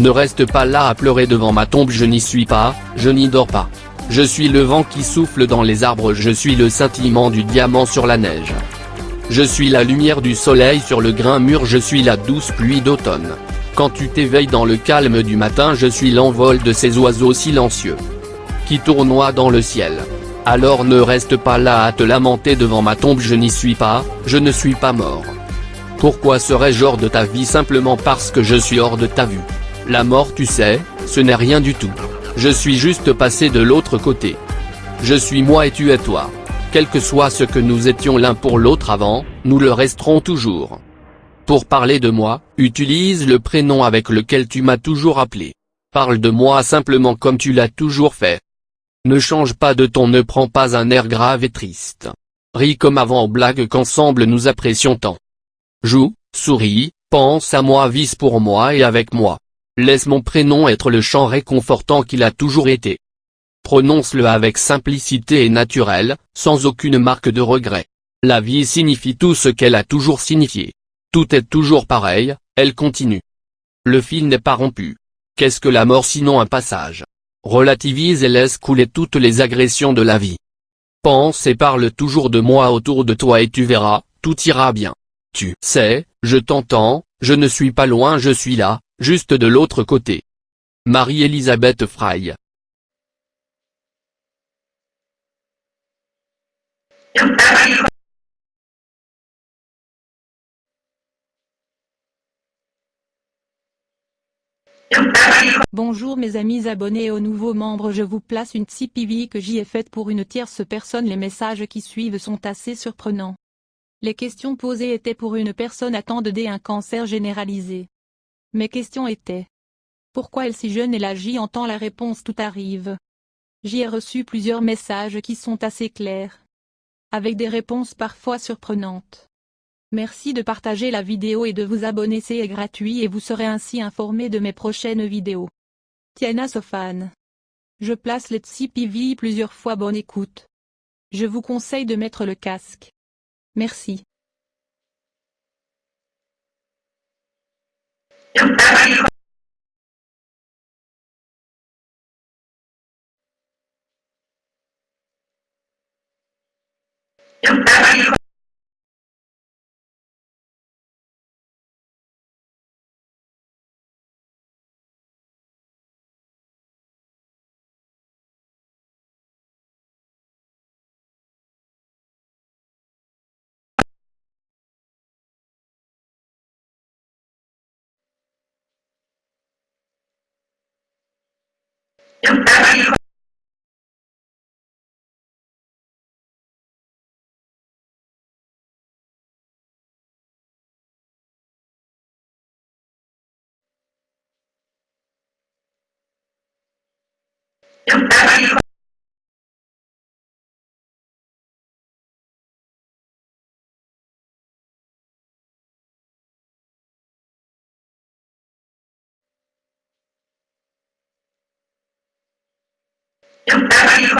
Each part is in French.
Ne reste pas là à pleurer devant ma tombe je n'y suis pas, je n'y dors pas. Je suis le vent qui souffle dans les arbres je suis le scintillement du diamant sur la neige. Je suis la lumière du soleil sur le grain mûr je suis la douce pluie d'automne. Quand tu t'éveilles dans le calme du matin je suis l'envol de ces oiseaux silencieux. Qui tournoient dans le ciel. Alors ne reste pas là à te lamenter devant ma tombe je n'y suis pas, je ne suis pas mort. Pourquoi serais-je hors de ta vie simplement parce que je suis hors de ta vue? La mort tu sais, ce n'est rien du tout. Je suis juste passé de l'autre côté. Je suis moi et tu es toi. Quel que soit ce que nous étions l'un pour l'autre avant, nous le resterons toujours. Pour parler de moi, utilise le prénom avec lequel tu m'as toujours appelé. Parle de moi simplement comme tu l'as toujours fait. Ne change pas de ton ne prends pas un air grave et triste. Ris comme avant blague qu'ensemble nous apprécions tant. Joue, souris, pense à moi vise pour moi et avec moi. Laisse mon prénom être le chant réconfortant qu'il a toujours été. Prononce-le avec simplicité et naturel, sans aucune marque de regret. La vie signifie tout ce qu'elle a toujours signifié. Tout est toujours pareil, elle continue. Le fil n'est pas rompu. Qu'est-ce que la mort sinon un passage? Relativise et laisse couler toutes les agressions de la vie. Pense et parle toujours de moi autour de toi et tu verras, tout ira bien. Tu sais, je t'entends, je ne suis pas loin je suis là, juste de l'autre côté. Marie-Elisabeth Frey Bonjour mes amis abonnés aux nouveaux membres je vous place une Tipeee que j'y ai faite pour une tierce personne les messages qui suivent sont assez surprenants. Les questions posées étaient pour une personne attendant un cancer généralisé. Mes questions étaient Pourquoi elle si jeune et agit en temps la réponse tout arrive. J'y ai reçu plusieurs messages qui sont assez clairs. Avec des réponses parfois surprenantes. Merci de partager la vidéo et de vous abonner c'est gratuit et vous serez ainsi informé de mes prochaines vidéos. Tiana Sofan. Je place les PV plusieurs fois bonne écoute. Je vous conseille de mettre le casque. Merci. chúng ta chúng ta yang tadi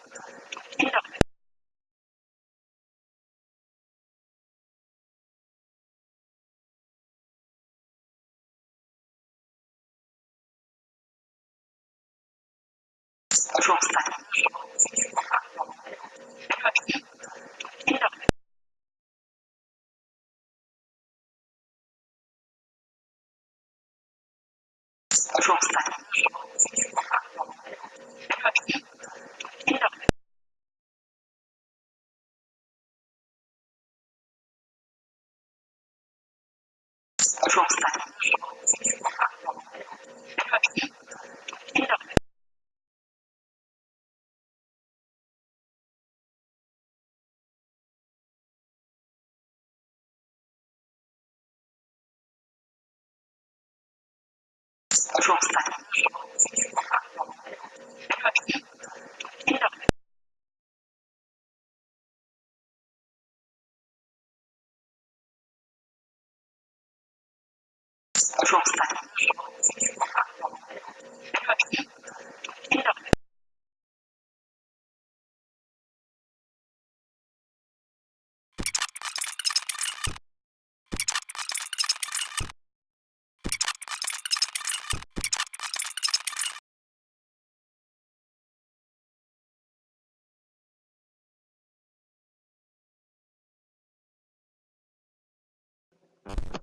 Продолжение следует... ฉัน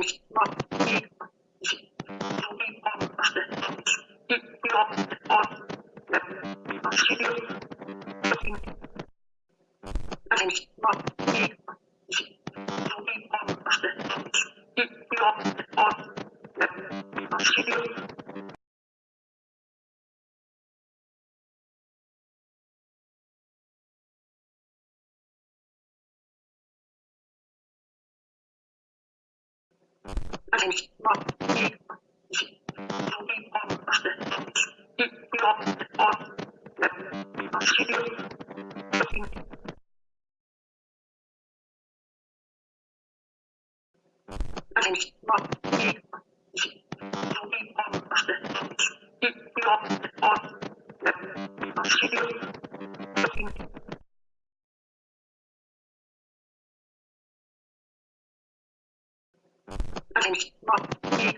Thank you. します。Thank you.